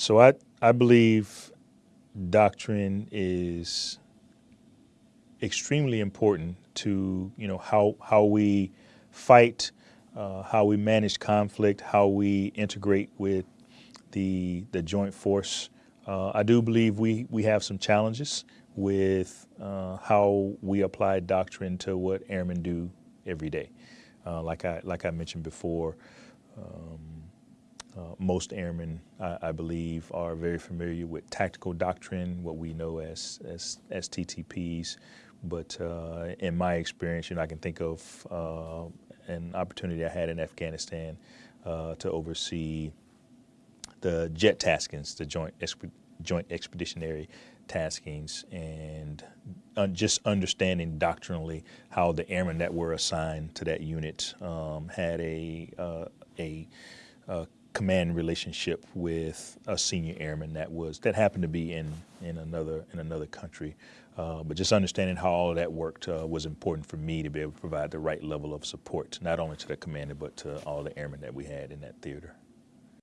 So I, I believe doctrine is extremely important to you know how how we fight, uh, how we manage conflict, how we integrate with the the joint force. Uh, I do believe we we have some challenges with uh, how we apply doctrine to what airmen do every day. Uh, like I like I mentioned before. Uh, most airmen, I, I, believe, are very familiar with tactical doctrine, what we know as, as, as TTPs. But uh, in my experience, you know, I can think of uh, an opportunity I had in Afghanistan uh, to oversee the JET taskings, the Joint, Joint Expeditionary taskings, and just understanding doctrinally how the airmen that were assigned to that unit um, had a, uh, a, a command relationship with a senior airman that was that happened to be in in another in another country. Uh, but just understanding how all that worked uh, was important for me to be able to provide the right level of support, not only to the commander, but to all the airmen that we had in that theater.